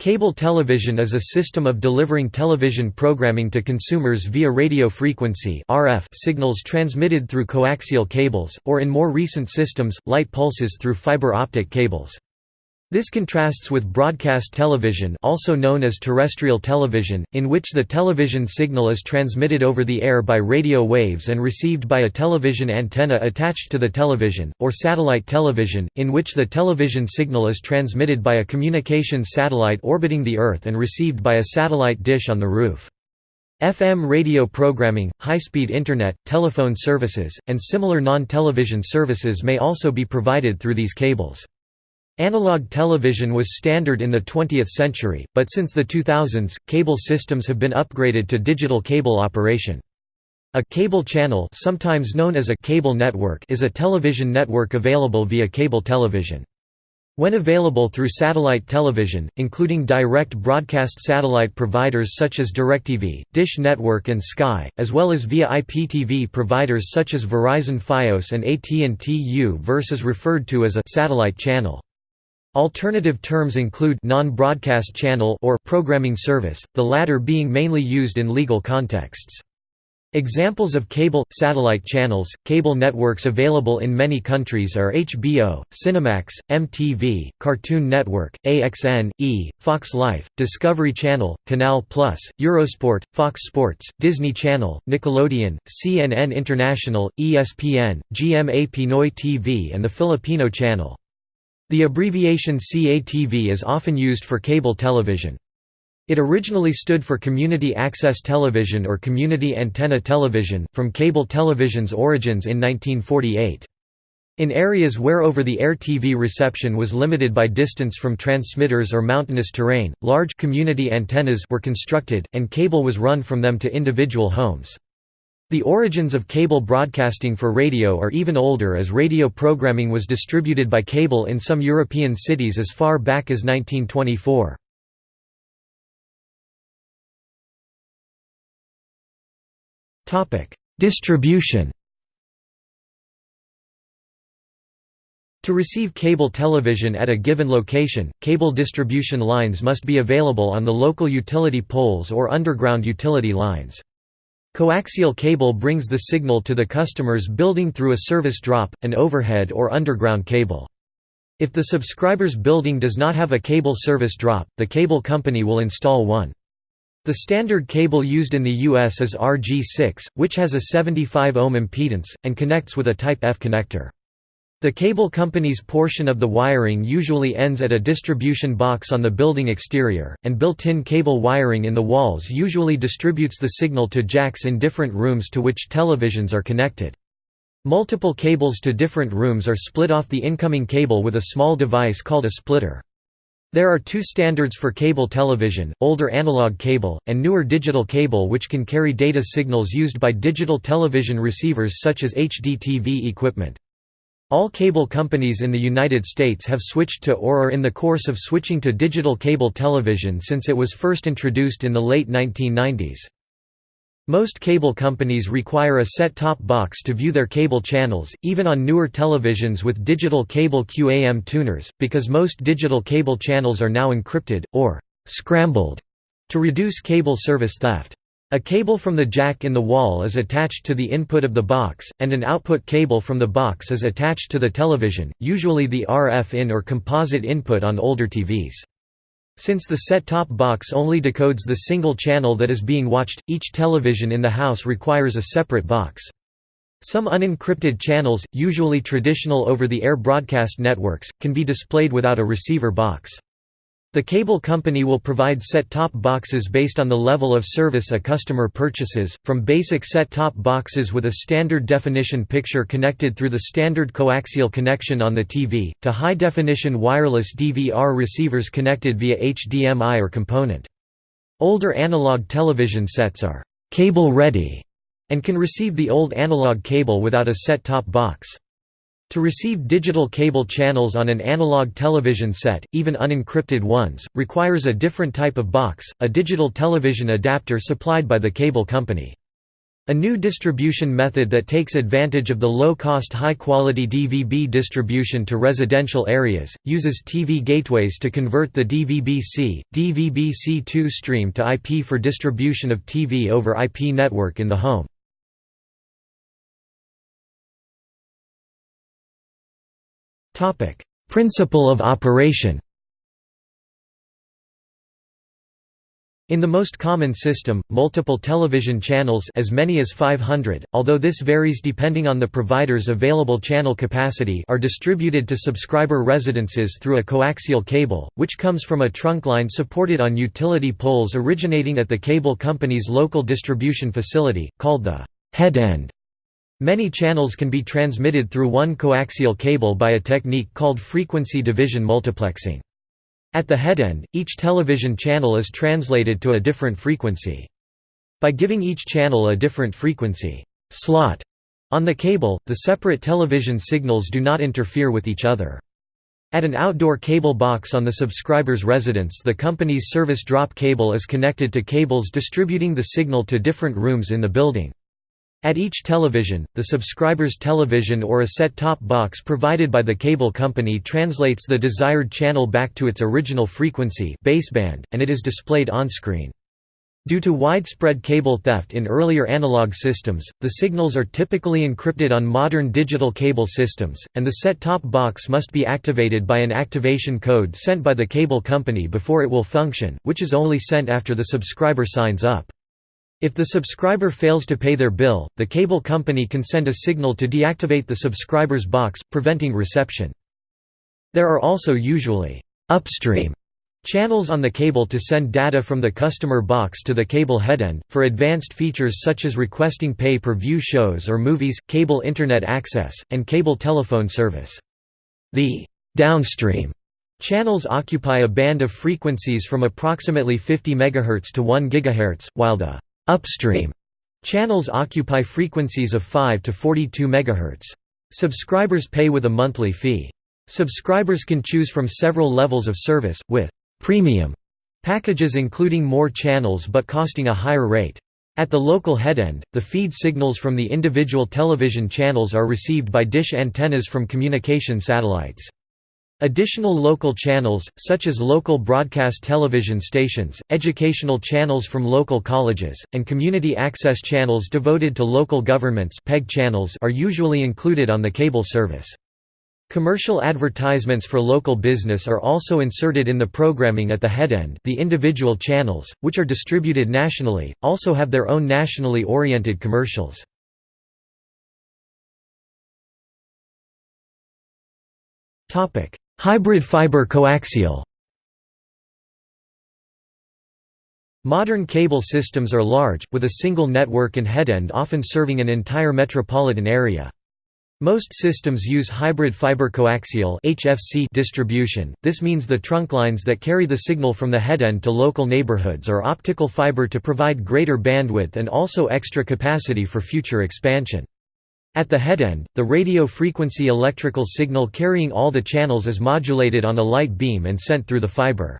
Cable television is a system of delivering television programming to consumers via radio frequency (RF) signals transmitted through coaxial cables, or in more recent systems, light pulses through fiber optic cables. This contrasts with broadcast television also known as terrestrial television, in which the television signal is transmitted over the air by radio waves and received by a television antenna attached to the television, or satellite television, in which the television signal is transmitted by a communications satellite orbiting the Earth and received by a satellite dish on the roof. FM radio programming, high-speed Internet, telephone services, and similar non-television services may also be provided through these cables. Analog television was standard in the 20th century, but since the 2000s, cable systems have been upgraded to digital cable operation. A cable channel sometimes known as a cable network is a television network available via cable television. When available through satellite television, including direct broadcast satellite providers such as DirecTV, Dish Network and Sky, as well as via IPTV providers such as Verizon Fios and AT&T U versus referred to as a satellite channel. Alternative terms include non-broadcast channel or programming service, the latter being mainly used in legal contexts. Examples of cable satellite channels, cable networks available in many countries are HBO, Cinemax, MTV, Cartoon Network, AXN, E, Fox Life, Discovery Channel, Canal Plus, Eurosport, Fox Sports, Disney Channel, Nickelodeon, CNN International, ESPN, GMA Pinoy TV and the Filipino Channel. The abbreviation CATV is often used for cable television. It originally stood for Community Access Television or Community Antenna Television, from cable television's origins in 1948. In areas where over-the-air TV reception was limited by distance from transmitters or mountainous terrain, large community antennas were constructed, and cable was run from them to individual homes. The origins of cable broadcasting for radio are even older as radio programming was distributed by cable in some European cities as far back as 1924. Distribution To receive cable television at a given location, cable distribution lines must be available on the local utility poles or underground utility lines. Coaxial cable brings the signal to the customer's building through a service drop, an overhead or underground cable. If the subscriber's building does not have a cable service drop, the cable company will install one. The standard cable used in the US is RG6, which has a 75 ohm impedance, and connects with a Type F connector. The cable company's portion of the wiring usually ends at a distribution box on the building exterior, and built-in cable wiring in the walls usually distributes the signal to jacks in different rooms to which televisions are connected. Multiple cables to different rooms are split off the incoming cable with a small device called a splitter. There are two standards for cable television, older analog cable, and newer digital cable which can carry data signals used by digital television receivers such as HDTV equipment. All cable companies in the United States have switched to or are in the course of switching to digital cable television since it was first introduced in the late 1990s. Most cable companies require a set-top box to view their cable channels, even on newer televisions with digital cable QAM tuners, because most digital cable channels are now encrypted, or «scrambled» to reduce cable service theft. A cable from the jack in the wall is attached to the input of the box, and an output cable from the box is attached to the television, usually the RF in or composite input on older TVs. Since the set-top box only decodes the single channel that is being watched, each television in the house requires a separate box. Some unencrypted channels, usually traditional over-the-air broadcast networks, can be displayed without a receiver box. The cable company will provide set-top boxes based on the level of service a customer purchases, from basic set-top boxes with a standard definition picture connected through the standard coaxial connection on the TV, to high-definition wireless DVR receivers connected via HDMI or component. Older analog television sets are «cable-ready» and can receive the old analog cable without a set-top box. To receive digital cable channels on an analog television set, even unencrypted ones, requires a different type of box, a digital television adapter supplied by the cable company. A new distribution method that takes advantage of the low-cost high-quality DVB distribution to residential areas, uses TV gateways to convert the DVB-C, DVB-C2 stream to IP for distribution of TV over IP network in the home. Principle of operation In the most common system, multiple television channels as many as 500, although this varies depending on the provider's available channel capacity are distributed to subscriber residences through a coaxial cable, which comes from a trunk line supported on utility poles originating at the cable company's local distribution facility, called the head end. Many channels can be transmitted through one coaxial cable by a technique called frequency division multiplexing. At the headend, each television channel is translated to a different frequency. By giving each channel a different frequency slot on the cable, the separate television signals do not interfere with each other. At an outdoor cable box on the subscriber's residence the company's service drop cable is connected to cables distributing the signal to different rooms in the building. At each television, the subscriber's television or a set-top box provided by the cable company translates the desired channel back to its original frequency baseband, and it is displayed on-screen. Due to widespread cable theft in earlier analog systems, the signals are typically encrypted on modern digital cable systems, and the set-top box must be activated by an activation code sent by the cable company before it will function, which is only sent after the subscriber signs up. If the subscriber fails to pay their bill, the cable company can send a signal to deactivate the subscriber's box, preventing reception. There are also usually upstream channels on the cable to send data from the customer box to the cable headend, for advanced features such as requesting pay-per-view shows or movies, cable Internet access, and cable telephone service. The downstream channels occupy a band of frequencies from approximately 50 MHz to 1 GHz, while the Upstream channels occupy frequencies of 5 to 42 MHz. Subscribers pay with a monthly fee. Subscribers can choose from several levels of service, with «premium» packages including more channels but costing a higher rate. At the local headend, the feed signals from the individual television channels are received by dish antennas from communication satellites. Additional local channels, such as local broadcast television stations, educational channels from local colleges, and community access channels devoted to local governments PEG channels are usually included on the cable service. Commercial advertisements for local business are also inserted in the programming at the headend the individual channels, which are distributed nationally, also have their own nationally oriented commercials. Hybrid fiber coaxial Modern cable systems are large, with a single network and headend often serving an entire metropolitan area. Most systems use hybrid fiber coaxial (HFC) distribution. This means the trunk lines that carry the signal from the headend to local neighborhoods are optical fiber to provide greater bandwidth and also extra capacity for future expansion. At the headend, the radio frequency electrical signal carrying all the channels is modulated on a light beam and sent through the fiber.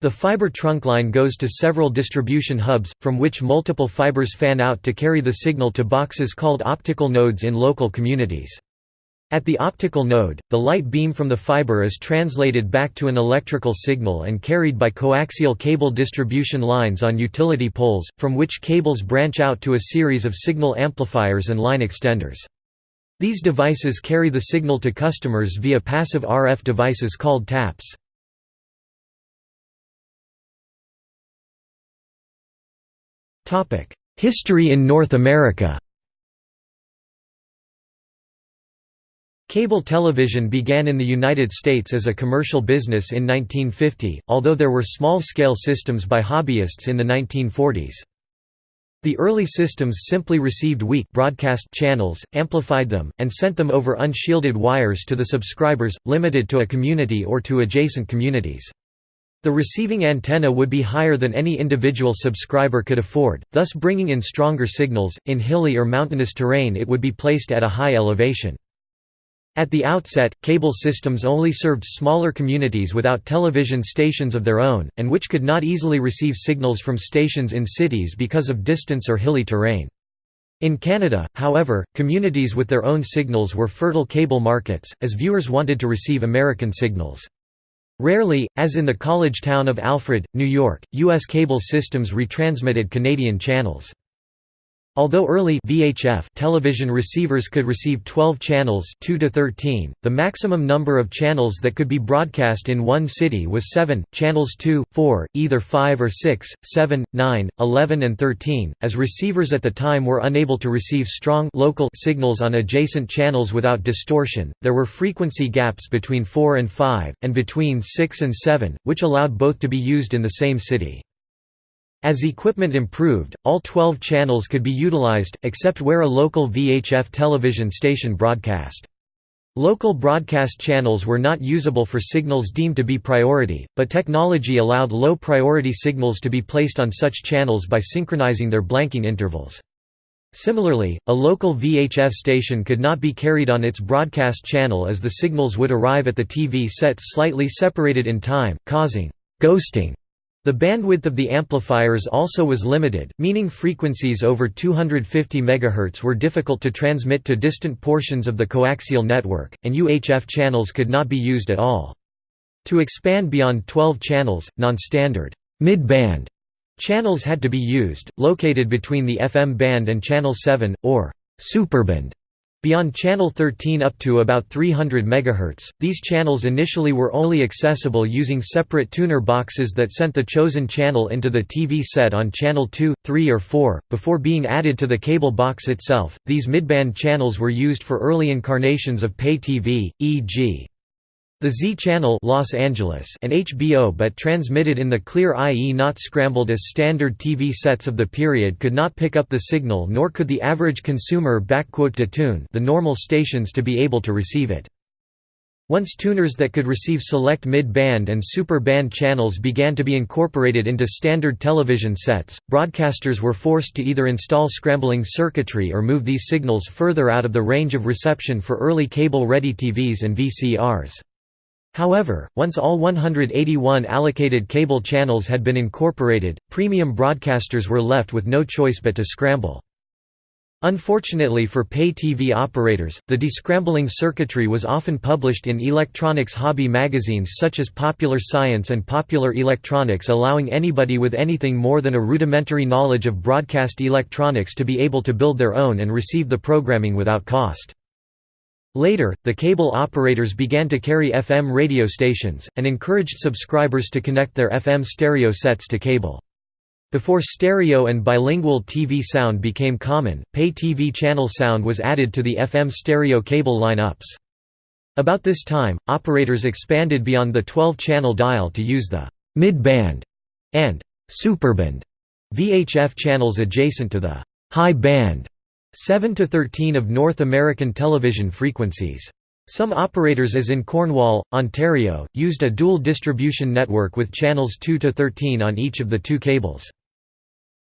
The fiber trunk line goes to several distribution hubs, from which multiple fibers fan out to carry the signal to boxes called optical nodes in local communities. At the optical node, the light beam from the fiber is translated back to an electrical signal and carried by coaxial cable distribution lines on utility poles, from which cables branch out to a series of signal amplifiers and line extenders. These devices carry the signal to customers via passive RF devices called taps. History in North America Cable television began in the United States as a commercial business in 1950, although there were small-scale systems by hobbyists in the 1940s. The early systems simply received weak broadcast channels, amplified them, and sent them over unshielded wires to the subscribers, limited to a community or to adjacent communities. The receiving antenna would be higher than any individual subscriber could afford, thus bringing in stronger signals. In hilly or mountainous terrain, it would be placed at a high elevation. At the outset, cable systems only served smaller communities without television stations of their own, and which could not easily receive signals from stations in cities because of distance or hilly terrain. In Canada, however, communities with their own signals were fertile cable markets, as viewers wanted to receive American signals. Rarely, as in the college town of Alfred, New York, U.S. cable systems retransmitted Canadian channels. Although early VHF television receivers could receive 12 channels 2 to 13, the maximum number of channels that could be broadcast in one city was 7, channels 2, 4, either 5 or 6, 7, 9, 11 and 13, as receivers at the time were unable to receive strong local signals on adjacent channels without distortion. There were frequency gaps between 4 and 5, and between 6 and 7, which allowed both to be used in the same city. As equipment improved, all 12 channels could be utilized, except where a local VHF television station broadcast. Local broadcast channels were not usable for signals deemed to be priority, but technology allowed low-priority signals to be placed on such channels by synchronizing their blanking intervals. Similarly, a local VHF station could not be carried on its broadcast channel as the signals would arrive at the TV set slightly separated in time, causing «ghosting» The bandwidth of the amplifiers also was limited, meaning frequencies over 250 MHz were difficult to transmit to distant portions of the coaxial network, and UHF channels could not be used at all. To expand beyond 12 channels, non-standard mid-band channels had to be used, located between the FM band and channel 7, or superband. Beyond channel 13 up to about 300 MHz, these channels initially were only accessible using separate tuner boxes that sent the chosen channel into the TV set on channel 2, 3 or 4 before being added to the cable box itself. These midband channels were used for early incarnations of pay TV, e.g. The Z channel Los Angeles and HBO but transmitted in the clear i.e. not scrambled as standard TV sets of the period could not pick up the signal nor could the average consumer backquote tune the normal stations to be able to receive it. Once tuners that could receive select mid-band and super-band channels began to be incorporated into standard television sets, broadcasters were forced to either install scrambling circuitry or move these signals further out of the range of reception for early cable-ready TVs and VCRs. However, once all 181 allocated cable channels had been incorporated, premium broadcasters were left with no choice but to scramble. Unfortunately for pay TV operators, the descrambling circuitry was often published in electronics hobby magazines such as Popular Science and Popular Electronics allowing anybody with anything more than a rudimentary knowledge of broadcast electronics to be able to build their own and receive the programming without cost. Later, the cable operators began to carry FM radio stations, and encouraged subscribers to connect their FM stereo sets to cable. Before stereo and bilingual TV sound became common, pay TV channel sound was added to the FM stereo cable lineups. About this time, operators expanded beyond the 12-channel dial to use the mid-band and superband VHF channels adjacent to the high band 7 to 13 of North American television frequencies. Some operators as in Cornwall, Ontario, used a dual distribution network with channels 2 to 13 on each of the two cables.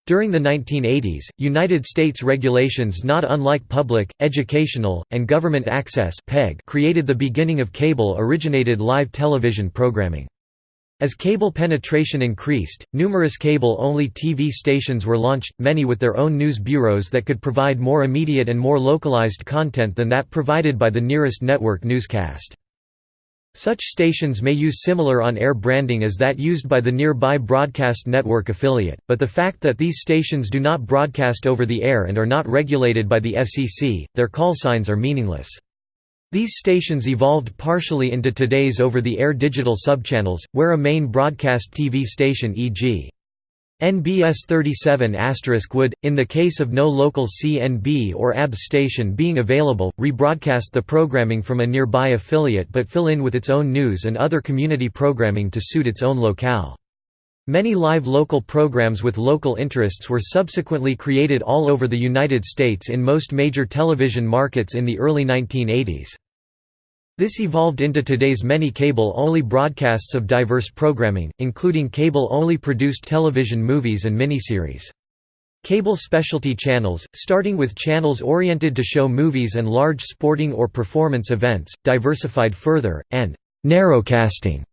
During the 1980s, United States regulations not unlike public, educational, and government access created the beginning of cable-originated live television programming. As cable penetration increased, numerous cable-only TV stations were launched, many with their own news bureaus that could provide more immediate and more localized content than that provided by the nearest network newscast. Such stations may use similar on-air branding as that used by the nearby broadcast network affiliate, but the fact that these stations do not broadcast over the air and are not regulated by the FCC, their call signs are meaningless. These stations evolved partially into today's over-the-air digital subchannels, where a main broadcast TV station e.g. NBC 37 would, in the case of no local CBS or ABC station being available, rebroadcast the programming from a nearby affiliate but fill in with its own news and other community programming to suit its own locale. Many live local programs with local interests were subsequently created all over the United States in most major television markets in the early 1980s. This evolved into today's many cable-only broadcasts of diverse programming, including cable-only produced television movies and miniseries. Cable specialty channels, starting with channels oriented to show movies and large sporting or performance events, diversified further, and «narrowcasting»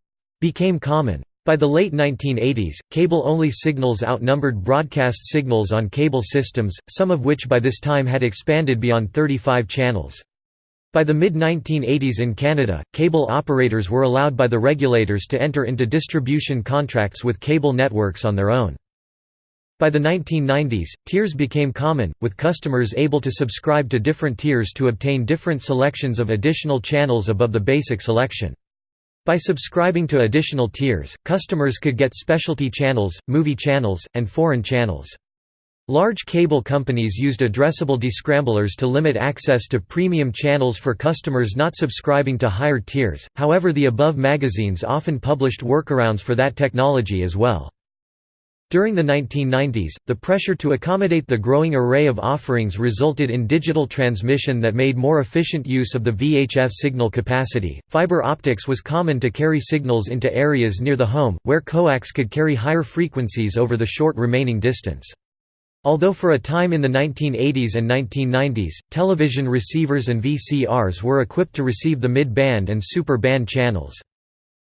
became common. By the late 1980s, cable-only signals outnumbered broadcast signals on cable systems, some of which by this time had expanded beyond 35 channels. By the mid-1980s in Canada, cable operators were allowed by the regulators to enter into distribution contracts with cable networks on their own. By the 1990s, tiers became common, with customers able to subscribe to different tiers to obtain different selections of additional channels above the basic selection. By subscribing to additional tiers, customers could get specialty channels, movie channels, and foreign channels. Large cable companies used addressable descramblers to limit access to premium channels for customers not subscribing to higher tiers, however the above magazines often published workarounds for that technology as well. During the 1990s, the pressure to accommodate the growing array of offerings resulted in digital transmission that made more efficient use of the VHF signal capacity. Fiber optics was common to carry signals into areas near the home, where coax could carry higher frequencies over the short remaining distance. Although for a time in the 1980s and 1990s, television receivers and VCRs were equipped to receive the mid-band and super band channels.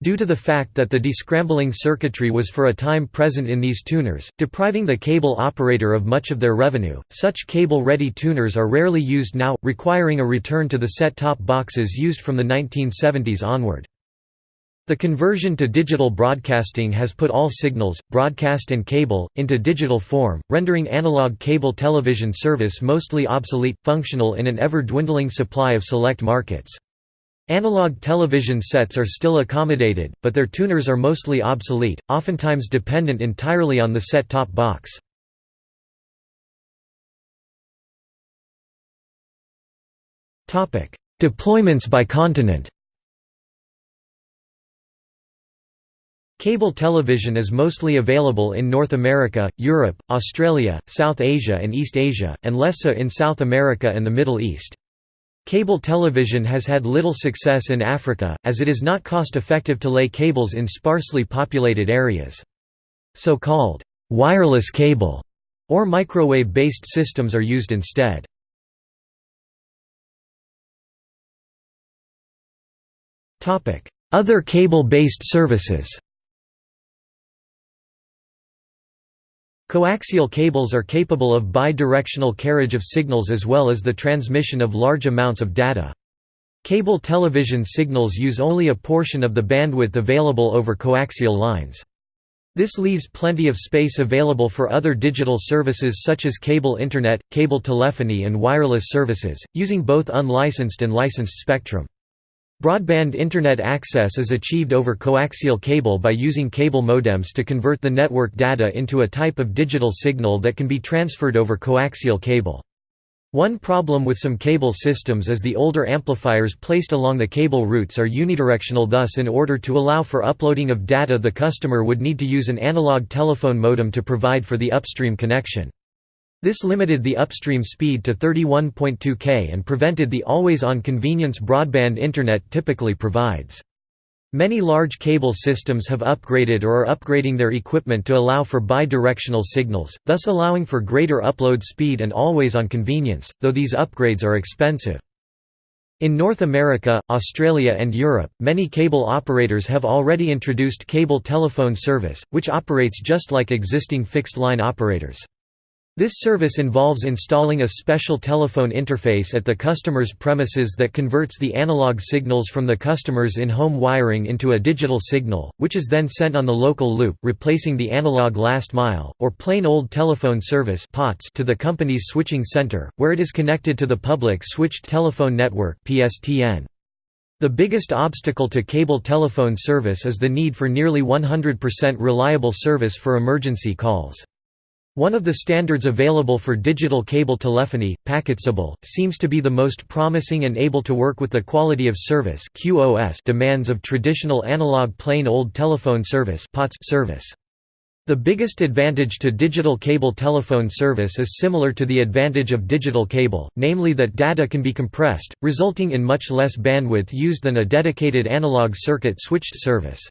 Due to the fact that the descrambling circuitry was for a time present in these tuners, depriving the cable operator of much of their revenue, such cable-ready tuners are rarely used now, requiring a return to the set-top boxes used from the 1970s onward. The conversion to digital broadcasting has put all signals, broadcast and cable, into digital form, rendering analog cable television service mostly obsolete, functional in an ever-dwindling supply of select markets. Analog television sets are still accommodated, but their tuners are mostly obsolete, oftentimes dependent entirely on the set-top box. Deployments by continent Cable television is mostly available in North America, Europe, Australia, South Asia and East Asia, and less so in South America and the Middle East. Cable television has had little success in Africa, as it is not cost-effective to lay cables in sparsely populated areas. So-called wireless cable or microwave-based systems are used instead. Other cable-based services Coaxial cables are capable of bidirectional carriage of signals as well as the transmission of large amounts of data. Cable television signals use only a portion of the bandwidth available over coaxial lines. This leaves plenty of space available for other digital services such as cable internet, cable telephony and wireless services, using both unlicensed and licensed spectrum. Broadband Internet access is achieved over coaxial cable by using cable modems to convert the network data into a type of digital signal that can be transferred over coaxial cable. One problem with some cable systems is the older amplifiers placed along the cable routes are unidirectional thus in order to allow for uploading of data the customer would need to use an analog telephone modem to provide for the upstream connection. This limited the upstream speed to 31.2 k and prevented the always-on convenience broadband Internet typically provides. Many large cable systems have upgraded or are upgrading their equipment to allow for bidirectional signals, thus allowing for greater upload speed and always-on convenience, though these upgrades are expensive. In North America, Australia and Europe, many cable operators have already introduced cable telephone service, which operates just like existing fixed-line operators. This service involves installing a special telephone interface at the customer's premises that converts the analog signals from the customer's in-home wiring into a digital signal, which is then sent on the local loop, replacing the analog last mile, or plain old telephone service to the company's switching center, where it is connected to the public switched telephone network The biggest obstacle to cable telephone service is the need for nearly 100% reliable service for emergency calls. One of the standards available for digital cable telephony, PacketCable, seems to be the most promising and able to work with the quality of service demands of traditional analog plain old telephone service service. The biggest advantage to digital cable telephone service is similar to the advantage of digital cable, namely that data can be compressed, resulting in much less bandwidth used than a dedicated analog circuit switched service.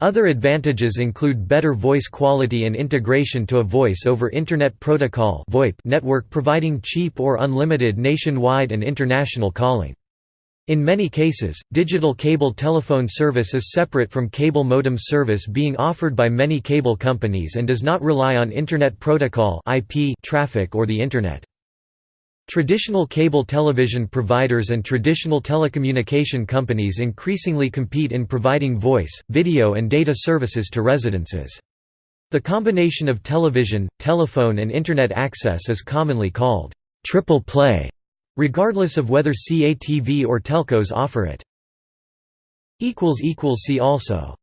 Other advantages include better voice quality and integration to a Voice over Internet Protocol network providing cheap or unlimited nationwide and international calling. In many cases, digital cable telephone service is separate from cable modem service being offered by many cable companies and does not rely on Internet Protocol IP traffic or the Internet. Traditional cable television providers and traditional telecommunication companies increasingly compete in providing voice, video and data services to residences. The combination of television, telephone and Internet access is commonly called triple play regardless of whether CATV or telcos offer it. See also